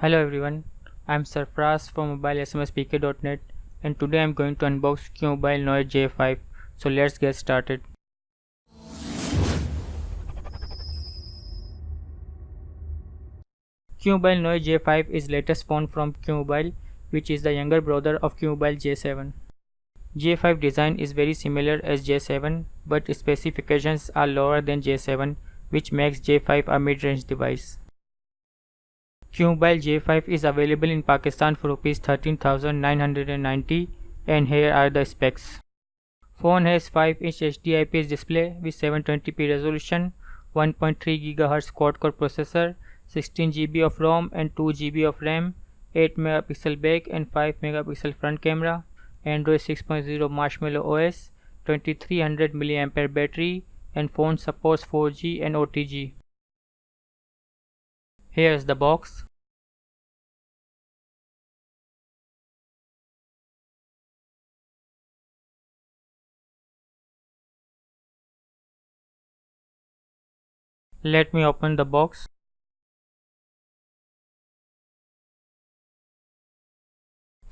Hello everyone, I am Sarfraz from mobilesmspk.net and today I am going to unbox QMobile Noir J5. So let's get started. QMobile Noir J5 is latest phone from QMobile which is the younger brother of QMobile J7. J5 design is very similar as J7 but specifications are lower than J7 which makes J5 a mid-range device. QMobile J5 is available in Pakistan for Rs 13,990 and here are the specs. Phone has 5-inch HD IPS display with 720p resolution, 1.3 GHz quad-core processor, 16 GB of ROM and 2 GB of RAM, 8 megapixel back and 5 megapixel front camera, Android 6.0 Marshmallow OS, 2300 mAh battery and phone supports 4G and OTG. Here is the box. Let me open the box.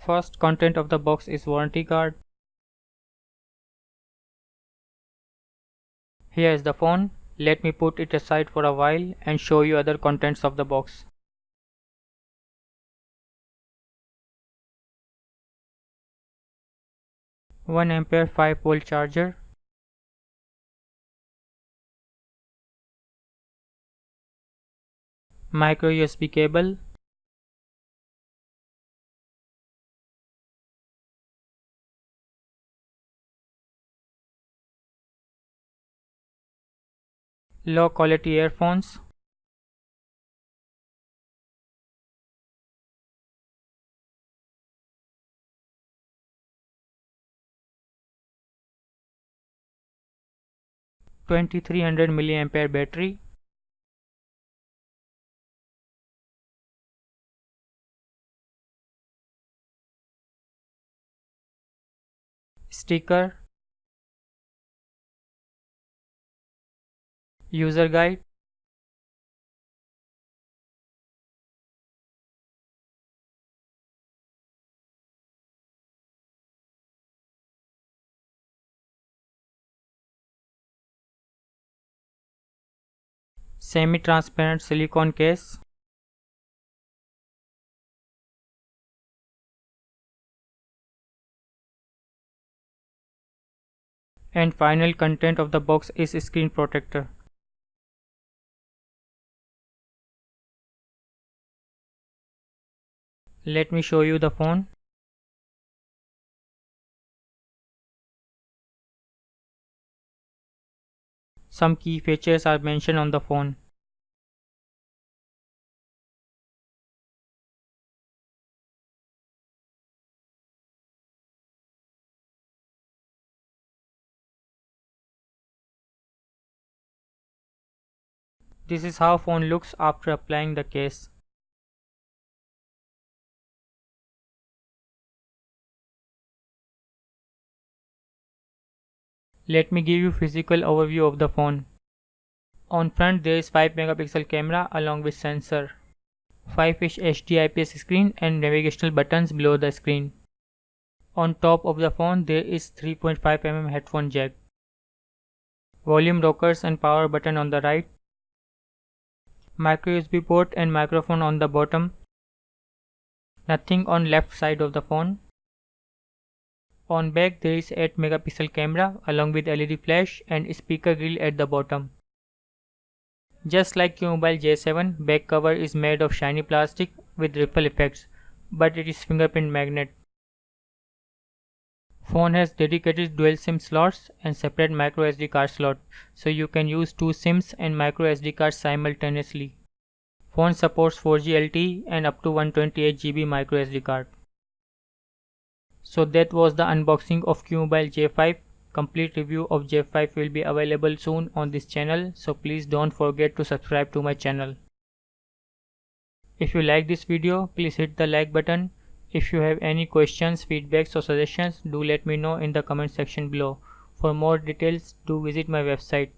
First content of the box is warranty card. Here is the phone. Let me put it aside for a while and show you other contents of the box. 1 ampere 5 volt charger micro USB cable. Low quality earphones. Twenty three hundred milliampere battery sticker user guide semi-transparent silicone case and final content of the box is screen protector Let me show you the phone. Some key features are mentioned on the phone. This is how phone looks after applying the case. Let me give you physical overview of the phone. On front there is 5 megapixel camera along with sensor. 5 inch HD IPS screen and navigational buttons below the screen. On top of the phone there is 3.5 mm headphone jack. Volume rockers and power button on the right. Micro USB port and microphone on the bottom. Nothing on left side of the phone. On back there is 8 megapixel camera along with LED flash and speaker grill at the bottom. Just like QMobile J7, back cover is made of shiny plastic with ripple effects, but it is fingerprint magnet. Phone has dedicated dual SIM slots and separate micro SD card slot, so you can use two SIMs and micro SD cards simultaneously. Phone supports 4G LTE and up to 128GB micro SD card. So that was the unboxing of QMobile J5. Complete review of J5 will be available soon on this channel so please don't forget to subscribe to my channel. If you like this video please hit the like button. If you have any questions, feedbacks or suggestions do let me know in the comment section below. For more details do visit my website